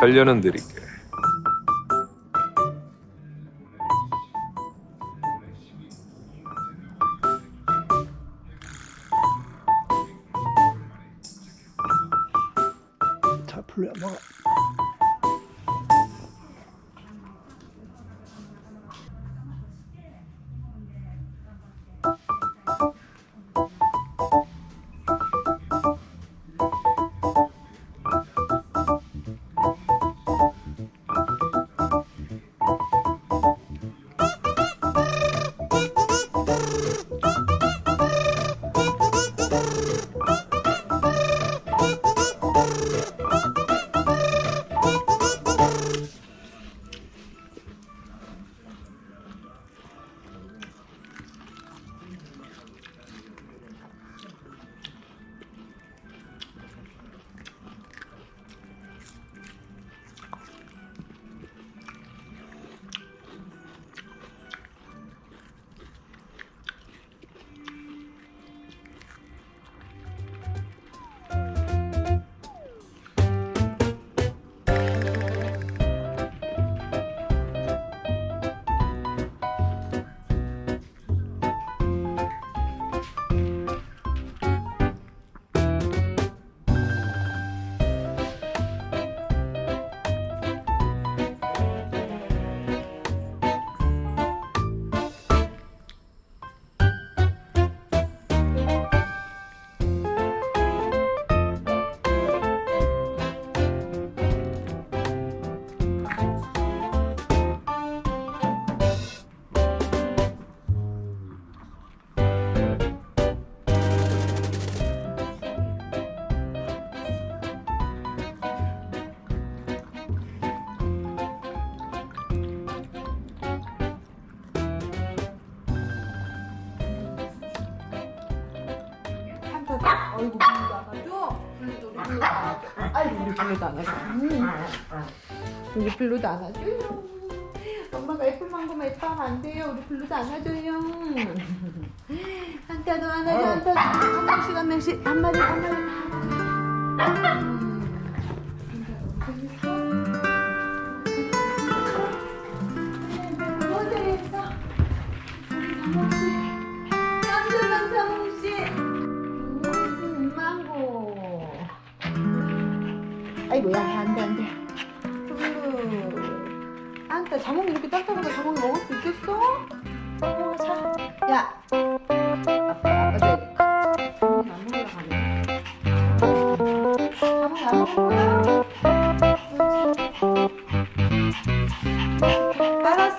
살려는 드릴게. 잘 풀려 먹어. 아이고 불도 안 하죠? 불도 우리 불도 안 하죠? 아이고 우리 불도 안 하죠? 음. 우리 불도 안 하죠? 엄마가 애플 망고만 예뻐하면 안 돼요 우리 불도 안 하죠요 한타도 안 하죠 한타도 한 명씩 한 명씩 한 마리 한 마리 아이고야 안돼 안돼. 음. 안따 자몽이 이렇게 딱딱하다 자몽이 먹을 수 있겠어? 어, 자. 야. 아빠 아빠 돼 자몽이 안 먹으러 가네 자몽이 안 먹을 거야 따라서